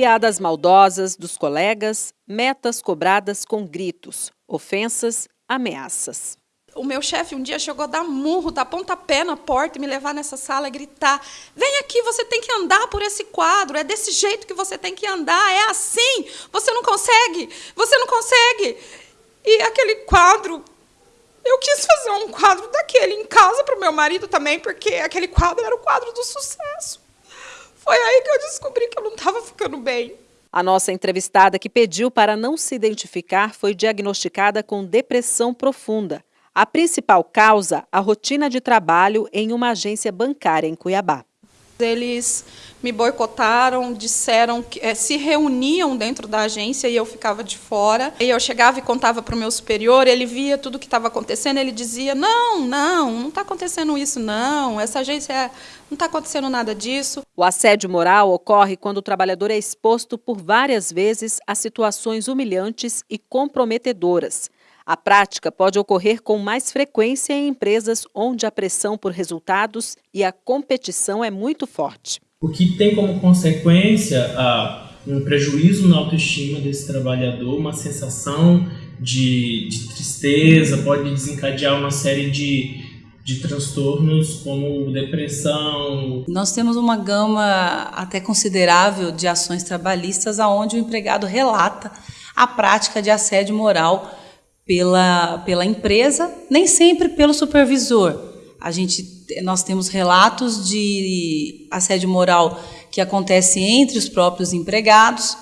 Piadas maldosas dos colegas, metas cobradas com gritos, ofensas, ameaças. O meu chefe um dia chegou a dar murro, dar pontapé na porta e me levar nessa sala e gritar: Vem aqui, você tem que andar por esse quadro, é desse jeito que você tem que andar, é assim, você não consegue, você não consegue. E aquele quadro, eu quis fazer um quadro daquele em casa para o meu marido também, porque aquele quadro era o quadro do sucesso. Foi aí que eu descobri que eu não estava ficando bem. A nossa entrevistada que pediu para não se identificar foi diagnosticada com depressão profunda. A principal causa, a rotina de trabalho em uma agência bancária em Cuiabá. Eles me boicotaram, disseram que é, se reuniam dentro da agência e eu ficava de fora. E eu chegava e contava para o meu superior, ele via tudo o que estava acontecendo, ele dizia: Não, não, não está acontecendo isso, não. Essa agência é, não está acontecendo nada disso. O assédio moral ocorre quando o trabalhador é exposto por várias vezes a situações humilhantes e comprometedoras. A prática pode ocorrer com mais frequência em empresas onde a pressão por resultados e a competição é muito forte. O que tem como consequência ah, um prejuízo na autoestima desse trabalhador, uma sensação de, de tristeza, pode desencadear uma série de, de transtornos como depressão. Nós temos uma gama até considerável de ações trabalhistas onde o empregado relata a prática de assédio moral pela, pela empresa, nem sempre pelo supervisor. A gente, nós temos relatos de assédio moral que acontece entre os próprios empregados,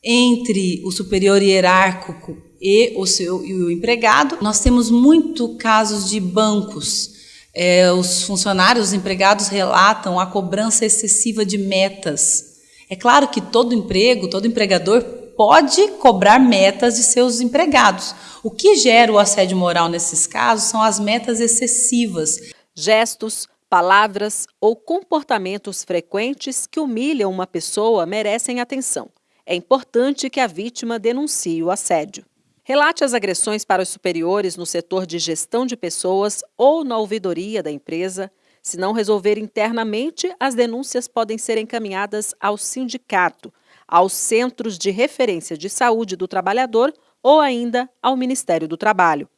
entre o superior hierárquico e o seu e o empregado. Nós temos muito casos de bancos. É, os funcionários, os empregados relatam a cobrança excessiva de metas. É claro que todo emprego, todo empregador pode cobrar metas de seus empregados. O que gera o assédio moral nesses casos são as metas excessivas. Gestos, palavras ou comportamentos frequentes que humilham uma pessoa merecem atenção. É importante que a vítima denuncie o assédio. Relate as agressões para os superiores no setor de gestão de pessoas ou na ouvidoria da empresa. Se não resolver internamente, as denúncias podem ser encaminhadas ao sindicato, aos Centros de Referência de Saúde do Trabalhador ou ainda ao Ministério do Trabalho.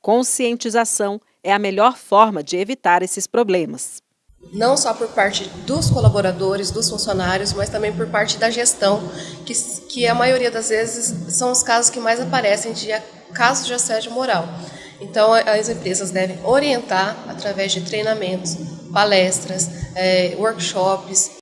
Conscientização é a melhor forma de evitar esses problemas. Não só por parte dos colaboradores, dos funcionários, mas também por parte da gestão, que, que a maioria das vezes são os casos que mais aparecem de casos de assédio moral. Então, as empresas devem orientar através de treinamentos, palestras, é, workshops,